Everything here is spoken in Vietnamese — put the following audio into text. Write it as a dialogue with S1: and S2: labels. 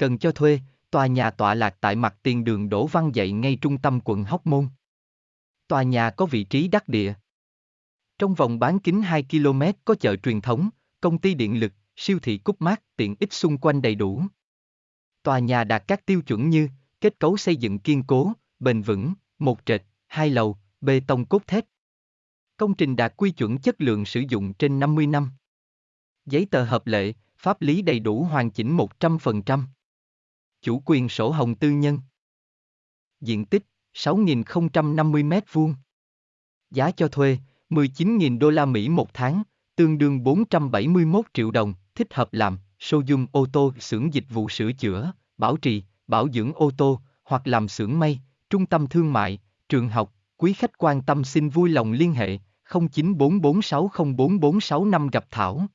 S1: Cần cho thuê, tòa nhà tọa lạc tại mặt tiền đường Đỗ Văn Dậy ngay trung tâm quận Hóc Môn. Tòa nhà có vị trí đắc địa. Trong vòng bán kính 2 km có chợ truyền thống, công ty điện lực, siêu thị Cúc Mát, tiện ích xung quanh đầy đủ. Tòa nhà đạt các tiêu chuẩn như kết cấu xây dựng kiên cố, bền vững, một trệt, hai lầu, bê tông cốt thép. Công trình đạt quy chuẩn chất lượng sử dụng trên 50 năm. Giấy tờ hợp lệ, pháp lý đầy đủ hoàn chỉnh 100%. Chủ quyền sổ hồng tư nhân. Diện tích 6.050 m2. Giá cho thuê 19.000 đô la Mỹ một tháng, tương đương 471 triệu đồng, thích hợp làm showroom ô tô, xưởng dịch vụ sửa chữa, bảo trì, bảo dưỡng ô tô, hoặc làm xưởng may, trung tâm thương mại, trường học, quý khách quan tâm xin vui lòng liên hệ 0944604465 gặp Thảo.